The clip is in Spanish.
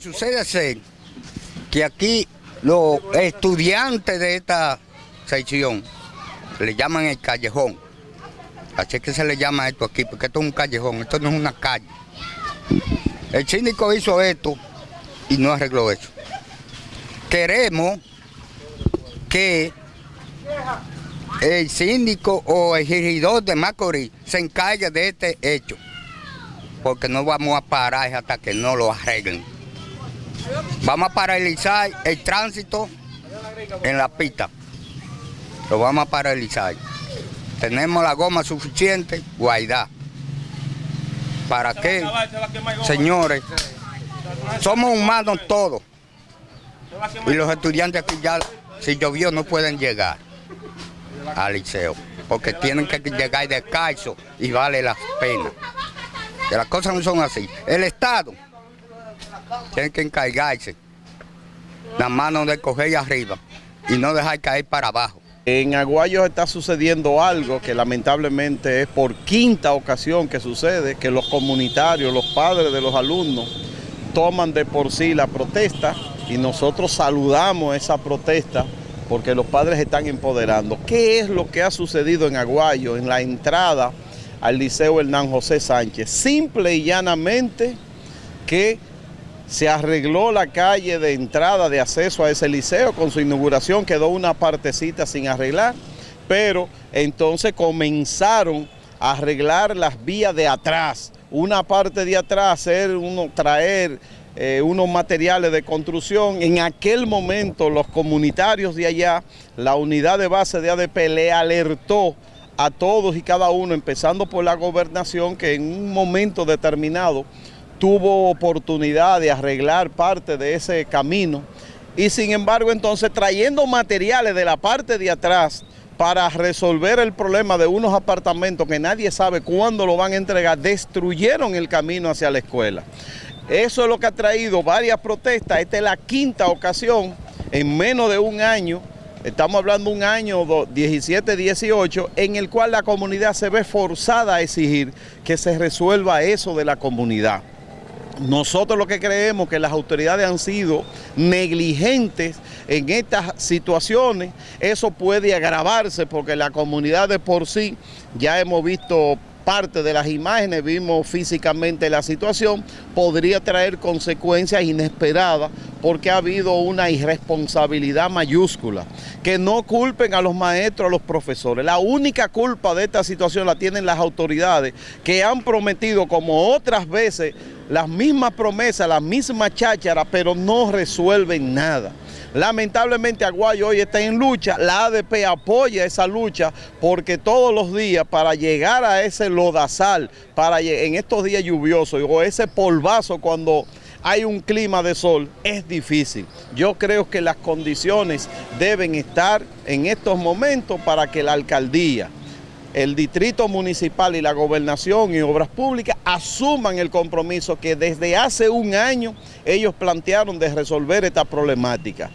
Sucede es que aquí los estudiantes de esta sección le llaman el callejón. Así que se le llama esto aquí, porque esto es un callejón, esto no es una calle. El síndico hizo esto y no arregló eso. Queremos que el síndico o el regidor de Macorís se encargue de este hecho, porque no vamos a parar hasta que no lo arreglen. Vamos a paralizar el tránsito en la pista. Lo vamos a paralizar. Tenemos la goma suficiente, guaidá. ¿Para qué? Señores, somos humanos todos. Y los estudiantes aquí ya, si llovió, no pueden llegar al liceo. Porque tienen que llegar descalzo y vale la pena. Que las cosas no son así. El Estado tienen que encargarse la mano de coger arriba y no dejar caer para abajo. En Aguayo está sucediendo algo que lamentablemente es por quinta ocasión que sucede, que los comunitarios, los padres de los alumnos, toman de por sí la protesta y nosotros saludamos esa protesta porque los padres están empoderando. ¿Qué es lo que ha sucedido en Aguayo en la entrada al Liceo Hernán José Sánchez? Simple y llanamente que se arregló la calle de entrada de acceso a ese liceo, con su inauguración quedó una partecita sin arreglar, pero entonces comenzaron a arreglar las vías de atrás, una parte de atrás, hacer uno, traer eh, unos materiales de construcción. En aquel momento los comunitarios de allá, la unidad de base de ADP le alertó a todos y cada uno, empezando por la gobernación, que en un momento determinado tuvo oportunidad de arreglar parte de ese camino y sin embargo entonces trayendo materiales de la parte de atrás para resolver el problema de unos apartamentos que nadie sabe cuándo lo van a entregar, destruyeron el camino hacia la escuela. Eso es lo que ha traído varias protestas, esta es la quinta ocasión en menos de un año, estamos hablando de un año 17-18, en el cual la comunidad se ve forzada a exigir que se resuelva eso de la comunidad. Nosotros lo que creemos que las autoridades han sido negligentes en estas situaciones, eso puede agravarse porque la comunidad de por sí ya hemos visto parte de las imágenes, vimos físicamente la situación, podría traer consecuencias inesperadas porque ha habido una irresponsabilidad mayúscula. Que no culpen a los maestros, a los profesores. La única culpa de esta situación la tienen las autoridades que han prometido, como otras veces, las mismas promesas, las mismas chácharas, pero no resuelven nada. Lamentablemente Aguayo hoy está en lucha, la ADP apoya esa lucha porque todos los días para llegar a ese lodazal, para en estos días lluviosos o ese polvazo cuando hay un clima de sol, es difícil. Yo creo que las condiciones deben estar en estos momentos para que la alcaldía, el distrito municipal y la gobernación y obras públicas asuman el compromiso que desde hace un año ellos plantearon de resolver esta problemática.